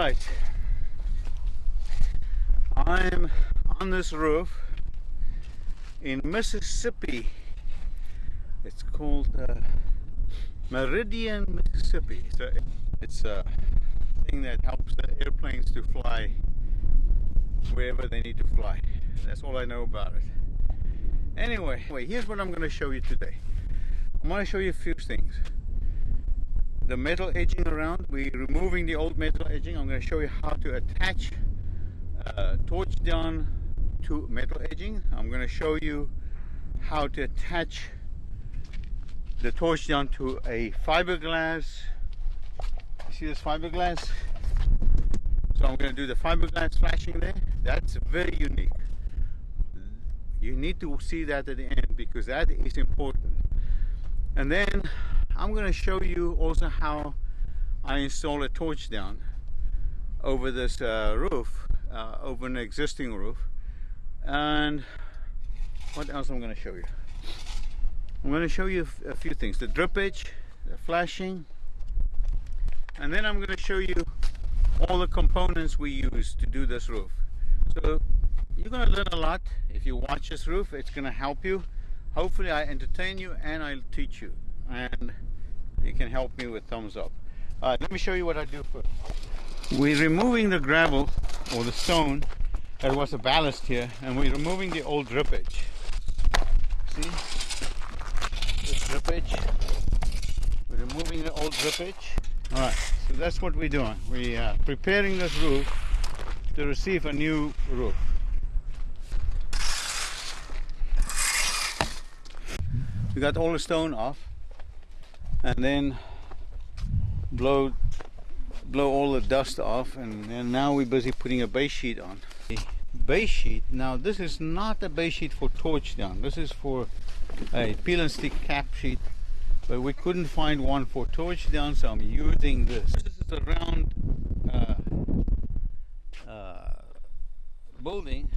Right. I'm on this roof in Mississippi. It's called uh, Meridian, Mississippi. So it's a thing that helps the airplanes to fly wherever they need to fly. That's all I know about it. Anyway, here's what I'm going to show you today. I'm going to show you a few things. The metal edging around, we're removing the old metal edging. I'm going to show you how to attach uh, torch down to metal edging. I'm going to show you how to attach the torch down to a fiberglass. You see this fiberglass? So I'm going to do the fiberglass flashing there. That's very unique. You need to see that at the end because that is important. And then I'm going to show you also how I install a torch down over this uh, roof, uh, over an existing roof. And what else I'm going to show you? I'm going to show you a few things. The drip edge, the flashing, and then I'm going to show you all the components we use to do this roof. So you're going to learn a lot if you watch this roof. It's going to help you. Hopefully I entertain you and I'll teach you. And you can help me with thumbs up. Right, let me show you what I do first. We're removing the gravel or the stone that was a ballast here and we're removing the old drip edge. See? This drip edge. We're removing the old drip edge. Alright, so that's what we're doing. We are preparing this roof to receive a new roof. We got all the stone off and then blow blow all the dust off and, now we're busy putting a base sheet on. The base sheet, now this is not a base sheet for torch down, this is for a peel and stick cap sheet but we couldn't find one for torch down so I'm using this. This is a round uh, uh, building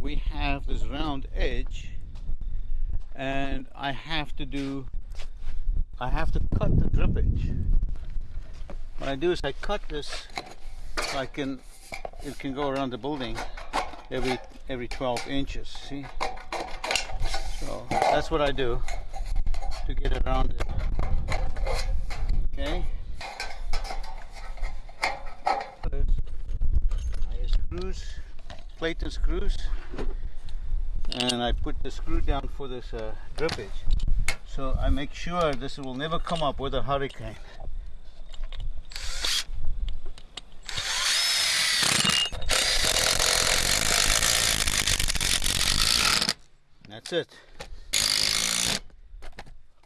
we have this round edge and I have to do I have to cut the drip edge what I do is I cut this so I can it can go around the building every every 12 inches see? So that's what I do to get around it. Okay? Screws plate and screws and I put the screw down for this uh, drip edge so I make sure this will never come up with a hurricane. That's it.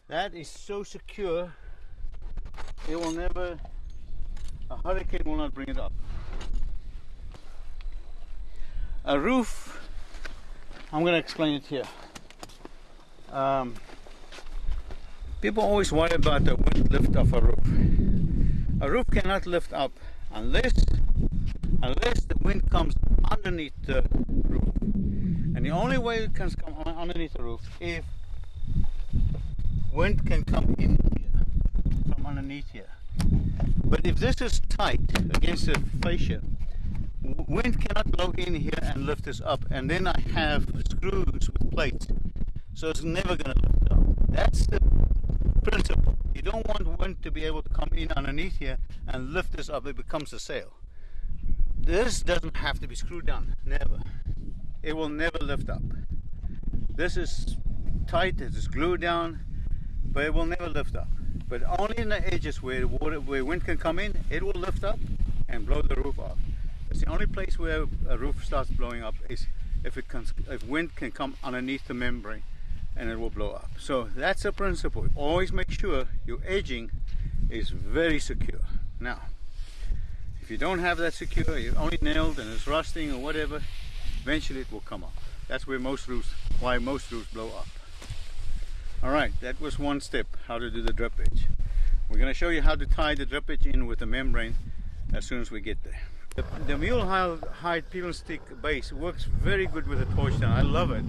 That is so secure it will never a hurricane will not bring it up. A roof I'm going to explain it here. Um, people always worry about the wind lift of a roof. A roof cannot lift up unless unless the wind comes underneath the roof. And the only way it can come underneath the roof if wind can come in here, from underneath here. But if this is tight against the fascia, wind cannot blow in here and lift this up and then I have screws with plates so it's never going to lift up that's the don't want wind to be able to come in underneath here and lift this up. It becomes a sail. This doesn't have to be screwed down. Never. It will never lift up. This is tight. It is glued down but it will never lift up. But only in the edges where water where wind can come in it will lift up and blow the roof off. It's the only place where a roof starts blowing up is if it can, if wind can come underneath the membrane and it will blow up. So that's a principle. Always make sure your edging is very secure. Now, if you don't have that secure, you're only nailed and it's rusting or whatever, eventually it will come off. That's where most roofs, why most roofs blow up. All right, that was one step, how to do the drip edge. We're gonna show you how to tie the drip edge in with the membrane as soon as we get there. The, the Mule-Hide peel stick base works very good with the torch down. I love it.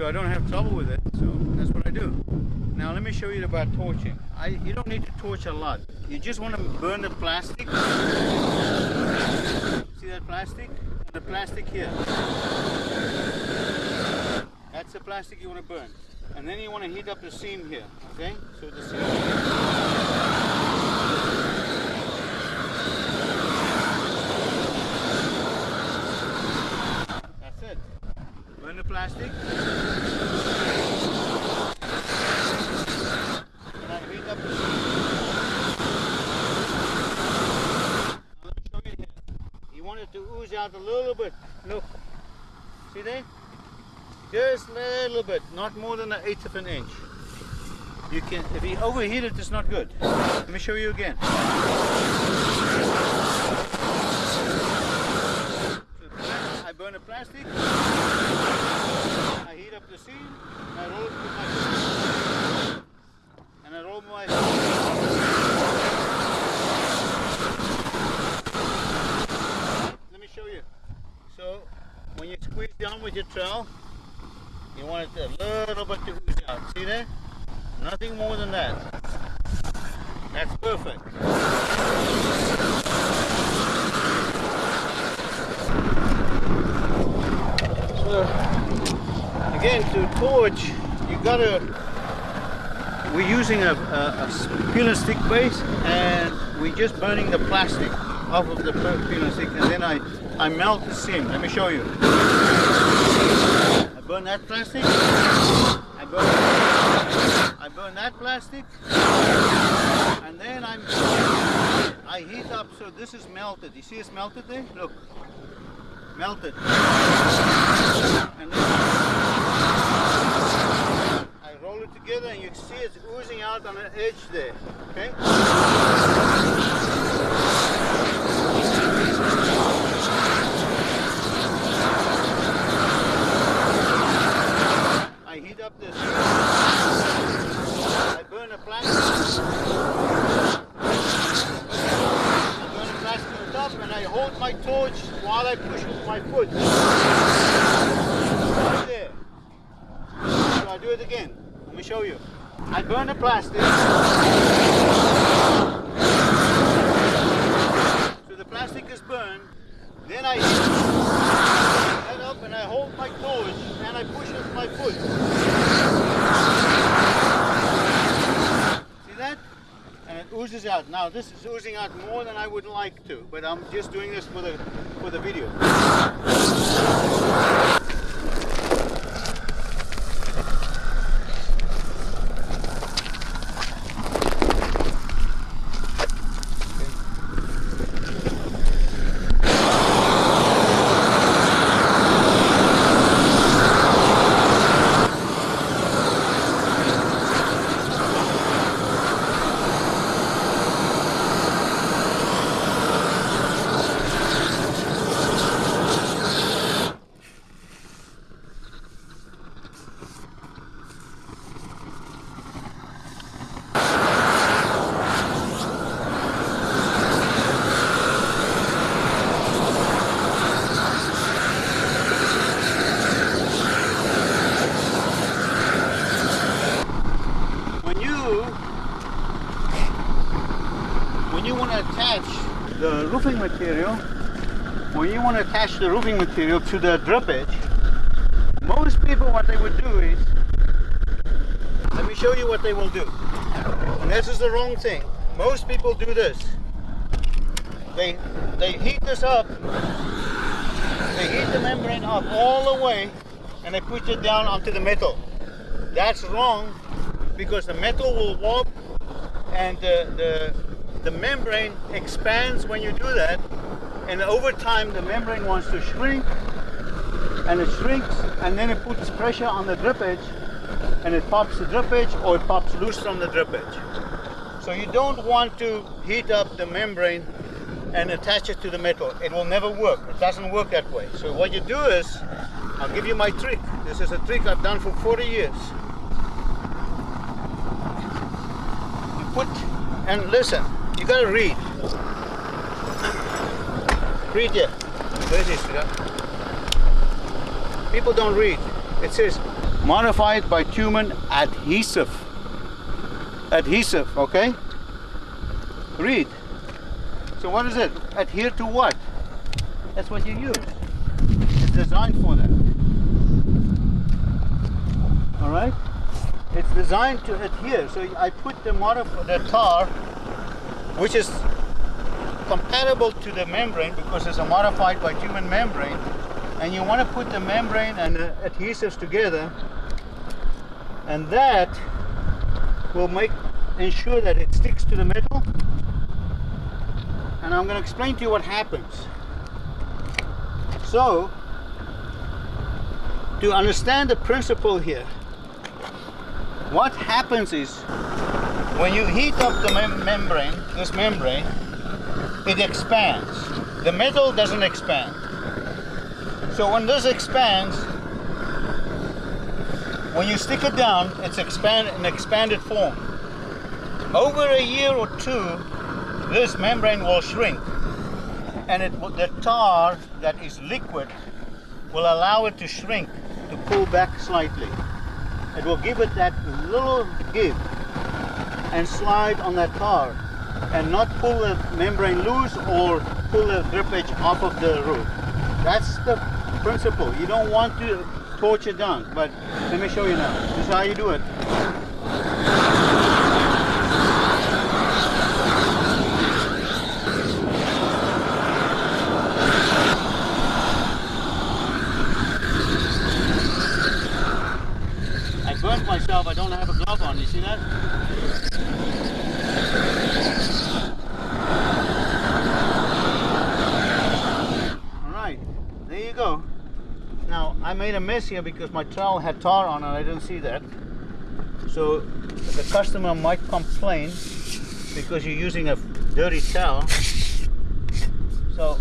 So I don't have trouble with it. So that's what I do. Now let me show you about torching. I, you don't need to torch a lot. You just want to burn the plastic See that plastic the plastic here. That's the plastic you want to burn. And then you want to heat up the seam here, okay? So the seam That's it. Burn the plastic. And I heat up the seam. Now let me show you here. You want it to ooze out a little bit. Look. See there? Just a little bit, not more than an eighth of an inch. You can, if you overheat it, it's not good. Let me show you again. I burn a plastic, I heat up the seam, and I roll it with my and I roll my Let me show you. So when you squeeze down with your trowel, you want it a little bit to ooze out. See there? Nothing more than that. That's perfect. So again, to torch, you gotta. We're using a, peel and stick base, and we're just burning the plastic off of the and stick, and then I I melt the seam. Let me show you. I burn that plastic. I burn. I burn that plastic, and then I'm. I heat up so this is melted. You see it's melted there? Look, melted. And then I roll it together, and you see it's oozing out on the edge there. Okay. I heat up this. I burn a plastic. I burn a plastic on top and I hold my torch while I push with my foot. Right there. So I do it again. Let me show you. I burn the plastic. So the plastic is burned. Then I head up and I hold my torch and I push with my foot. See that? And it oozes out. Now this is oozing out more than I would like to, but I'm just doing this for the for the video. When you when you want to attach the roofing material, when you want to attach the roofing material to the drip edge, most people what they would do is let me show you what they will do. And this is the wrong thing. Most people do this. They they heat this up. They heat the membrane up all the way and they push it down onto the metal. That's wrong because the metal will warp and the, the, the membrane expands when you do that and over time the membrane wants to shrink and it shrinks and then it puts pressure on the drip edge and it pops the drip edge or it pops loose from the drip edge. So you don't want to heat up the membrane and attach it to the metal. It will never work. It doesn't work that way. So what you do is, I'll give you my trick. This is a trick I've done for 40 years. You put, and listen, gotta read. Read here. Where is it? sweetheart? People don't read. It says modified bitumen adhesive. Adhesive, okay? Read. So what is it? Adhere to what? that's what you use. It's designed for that. All right. It's designed to adhere. So I put the modif- the tar, which is compatible to the membrane because it's a modified bitumen membrane, and you want to put the membrane and the adhesives together, and that will make ensure that it sticks to the metal. And I'm going to explain to you what happens. So, to understand the principle here, what happens is when you heat up the mem membrane, this membrane, it expands. The metal doesn't expand. So when this expands, when you stick it down, it's expand an expanded form. Over a year or two, this membrane will shrink, and it the tar that is liquid will allow it to shrink, to pull back slightly. It will give it that little give and slide on that car and not pull the membrane loose or pull the drip edge off of the roof. That's the principle. You don't want to it down, but let me show you now. This is how you do it. I burnt myself, I don't have a glove on, you see that? Alright, there you go. Now, I made a mess here because my trowel had tar on it, I didn't see that. So, the customer might complain because you're using a dirty towel. So,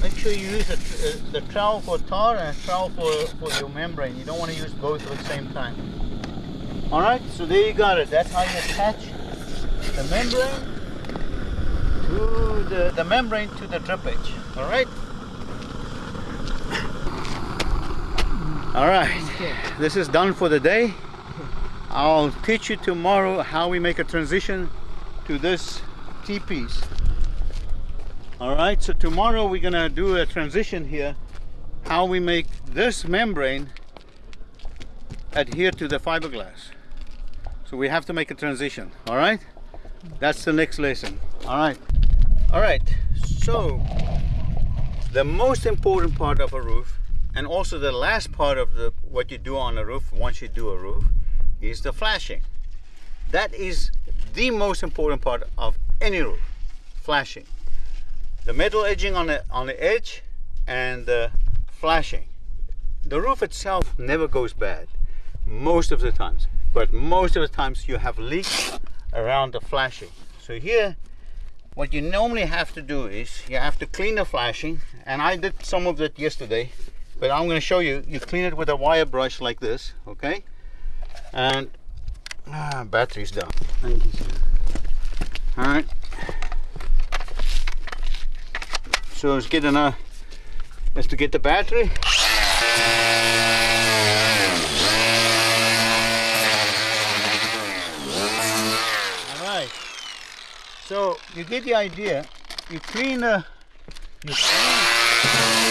make sure you use the, the trowel for tar and a trowel for, for your membrane. You don't want to use both at the same time. Alright, so there you got it. That's how you attach the membrane to the, the membrane to the drip edge. Alright? Alright, this is done for the day. I'll teach you tomorrow how we make a transition to this T-piece. Alright, so tomorrow we're gonna do a transition here, how we make this membrane adhere to the fiberglass. So we have to make a transition, alright? That's the next lesson, alright? Alright, so the most important part of a roof and also the last part of the what you do on a roof once you do a roof is the flashing. That is the most important part of any roof, flashing. The metal edging on the on the edge and the flashing. The roof itself never goes bad most of the times but most of the times you have leaks around the flashing. So here what you normally have to do is you have to clean the flashing and I did some of that yesterday but I'm going to show you you clean it with a wire brush like this okay? And ah, battery's down. Thank you sir. All right. So it's getting a is to get the battery. All right. So you get the idea. You clean the you clean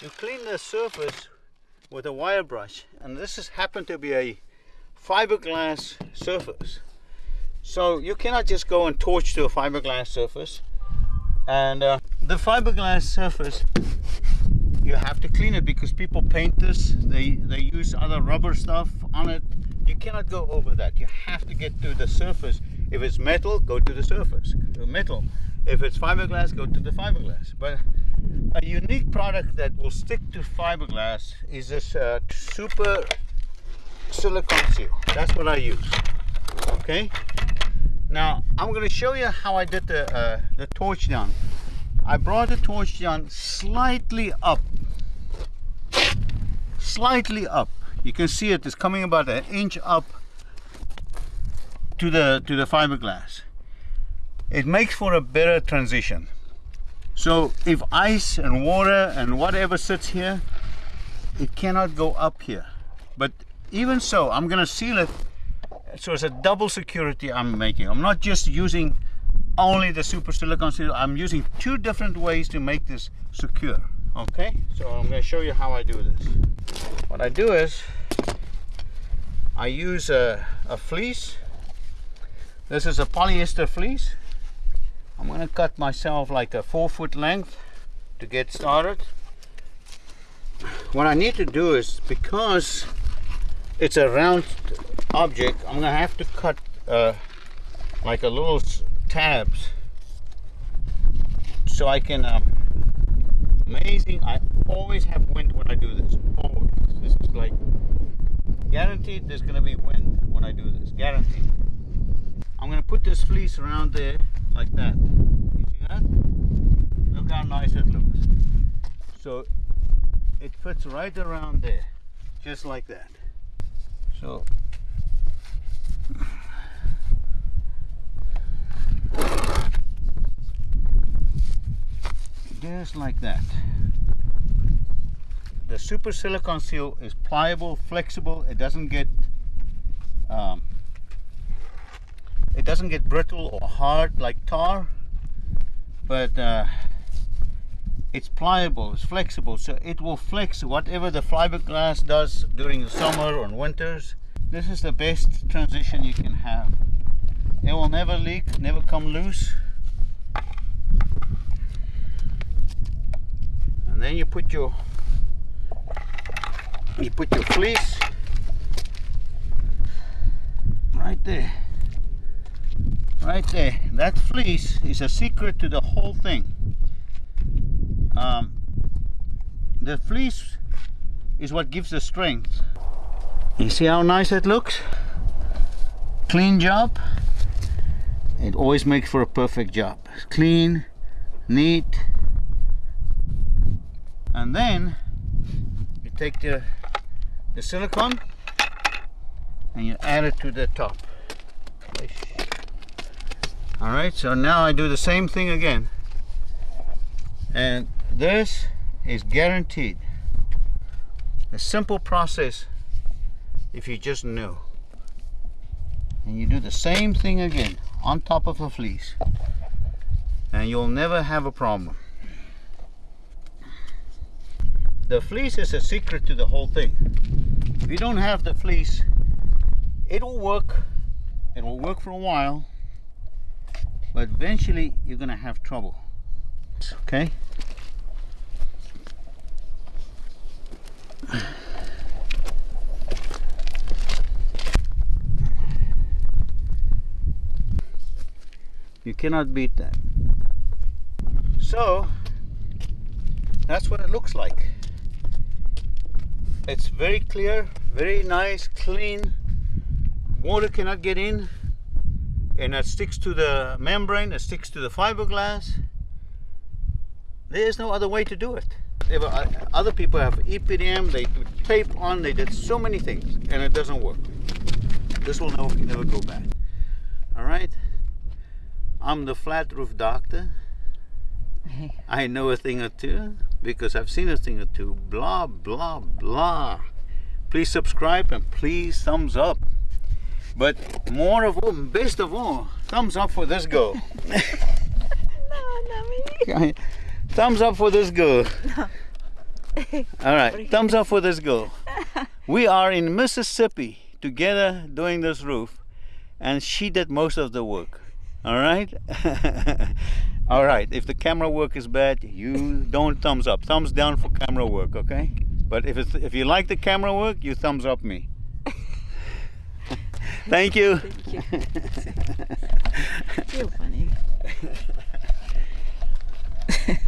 you clean the surface with a wire brush and this has happened to be a fiberglass surface so you cannot just go and torch to a fiberglass surface. And uh, the fiberglass surface, you have to clean it because people paint this. They, they use other rubber stuff on it. You cannot go over that. You have to get to the surface. If it's metal, go to the surface, to metal. If it's fiberglass, go to the fiberglass. But a unique product that will stick to fiberglass is this uh, super silicone seal. That's what I use. Okay. Now I'm going to show you how I did the uh, the torch down. I brought the torch down slightly up, slightly up. You can see it is coming about an inch up to the to the fiberglass. It makes for a better transition. So if ice and water and whatever sits here, it cannot go up here. But even so, I'm going to seal it So it's a double security I'm making. I'm not just using only the super silicone seal. I'm using two different ways to make this secure. Okay, so I'm going to show you how I do this. What I do is I use a, a fleece. This is a polyester fleece. I'm going to cut myself like a four foot length to get started. What I need to do is because it's a round object, I'm going to have to cut uh, like a little tabs so I can um, amazing I always have wind when I do this always. This is like guaranteed there's gonna be wind when I do this guaranteed. I'm gonna put this fleece around there like that. You see that? Look how nice it looks. So it fits right around there just like that. So just like that. The super silicone seal is pliable flexible it doesn't get um, it doesn't get brittle or hard like tar but uh, it's pliable it's flexible. So it will flex whatever the fiberglass does during the summer or winters. This is the best transition you can have. It will never leak never come loose. And then you put your you put your fleece right there right there. That fleece is a secret to the whole thing. Um, the fleece is what gives the strength. You see how nice it looks? Clean job. It always makes for a perfect job. Clean neat. And then you take the the silicone and you add it to the top all right so now I do the same thing again. And this is guaranteed. A simple process if you just knew. And you do the same thing again on top of the fleece. And you'll never have a problem. The fleece is a secret to the whole thing. If you don't have the fleece it will work. It will work for a while but eventually you're gonna have trouble. Okay? You cannot beat that. So that's what it looks like. It's very clear very nice clean. Water cannot get in and it sticks to the membrane it sticks to the fiberglass there's no other way to do it were, uh, other people have EPDM they put tape on they did so many things and it doesn't work this will never, never go bad all right I'm the flat roof doctor I know a thing or two because I've seen a thing or two. Blah, blah, blah. Please subscribe and please thumbs up. But more of all, best of all, thumbs up for this girl. no, not me. thumbs up for this girl. No. all right, thumbs up for this girl. We are in Mississippi together doing this roof and she did most of the work. All right? All right, if the camera work is bad, you don't thumbs up. Thumbs down for camera work, okay? But if it's if you like the camera work, you thumbs up me. Thank you. Thank you. You're funny.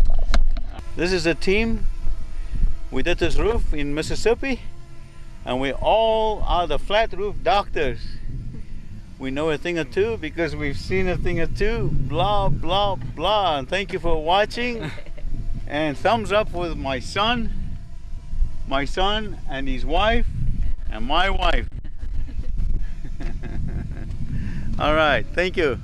this is a team. We did this roof in Mississippi, and we all are the flat roof doctors we know a thing or two because we've seen a thing or two blah blah blah and thank you for watching and thumbs up with my son my son and his wife and my wife all right. Thank you